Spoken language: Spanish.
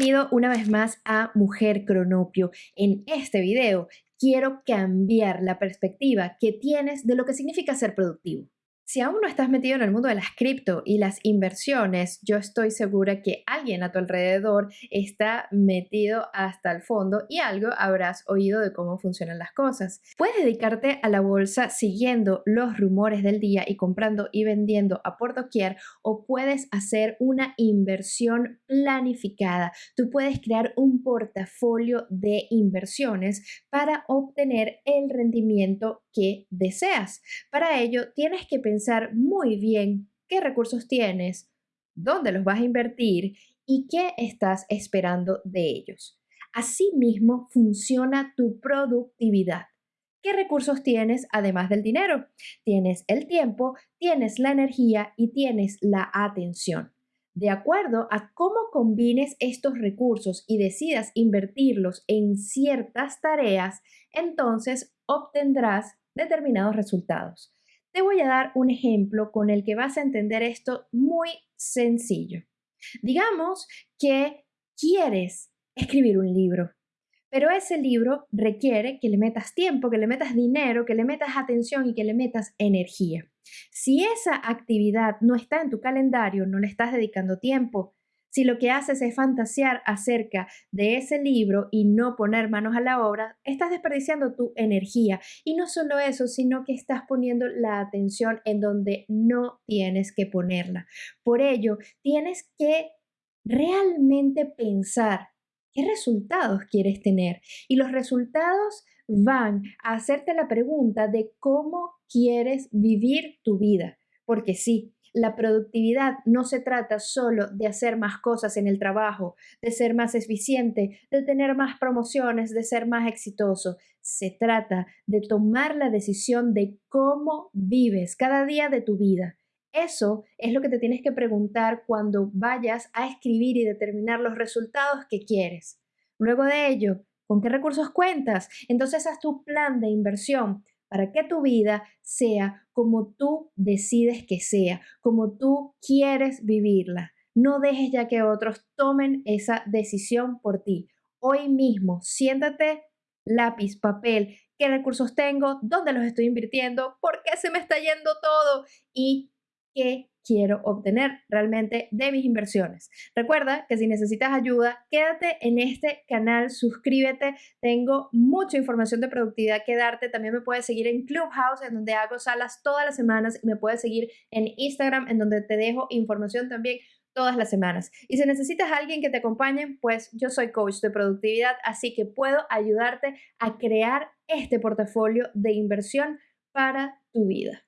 Bienvenido una vez más a Mujer Cronopio. En este video quiero cambiar la perspectiva que tienes de lo que significa ser productivo. Si aún no estás metido en el mundo de las cripto y las inversiones, yo estoy segura que alguien a tu alrededor está metido hasta el fondo y algo habrás oído de cómo funcionan las cosas. Puedes dedicarte a la bolsa siguiendo los rumores del día y comprando y vendiendo a por doquier o puedes hacer una inversión planificada. Tú puedes crear un portafolio de inversiones para obtener el rendimiento que deseas. Para ello tienes que pensar muy bien qué recursos tienes, dónde los vas a invertir y qué estás esperando de ellos. Asimismo, funciona tu productividad. ¿Qué recursos tienes además del dinero? Tienes el tiempo, tienes la energía y tienes la atención. De acuerdo a cómo combines estos recursos y decidas invertirlos en ciertas tareas, entonces obtendrás determinados resultados. Te voy a dar un ejemplo con el que vas a entender esto muy sencillo. Digamos que quieres escribir un libro, pero ese libro requiere que le metas tiempo, que le metas dinero, que le metas atención y que le metas energía. Si esa actividad no está en tu calendario, no le estás dedicando tiempo, si lo que haces es fantasear acerca de ese libro y no poner manos a la obra, estás desperdiciando tu energía. Y no solo eso, sino que estás poniendo la atención en donde no tienes que ponerla. Por ello, tienes que realmente pensar qué resultados quieres tener. Y los resultados van a hacerte la pregunta de cómo quieres vivir tu vida. Porque sí, la productividad no se trata solo de hacer más cosas en el trabajo, de ser más eficiente, de tener más promociones, de ser más exitoso. Se trata de tomar la decisión de cómo vives cada día de tu vida. Eso es lo que te tienes que preguntar cuando vayas a escribir y determinar los resultados que quieres. Luego de ello, ¿con qué recursos cuentas? Entonces haz tu plan de inversión para que tu vida sea como tú decides que sea, como tú quieres vivirla. No dejes ya que otros tomen esa decisión por ti. Hoy mismo, siéntate, lápiz, papel, qué recursos tengo, dónde los estoy invirtiendo, por qué se me está yendo todo y qué quiero obtener realmente de mis inversiones. Recuerda que si necesitas ayuda, quédate en este canal, suscríbete, tengo mucha información de productividad que darte, también me puedes seguir en Clubhouse, en donde hago salas todas las semanas, y me puedes seguir en Instagram, en donde te dejo información también todas las semanas. Y si necesitas alguien que te acompañe, pues yo soy coach de productividad, así que puedo ayudarte a crear este portafolio de inversión para tu vida.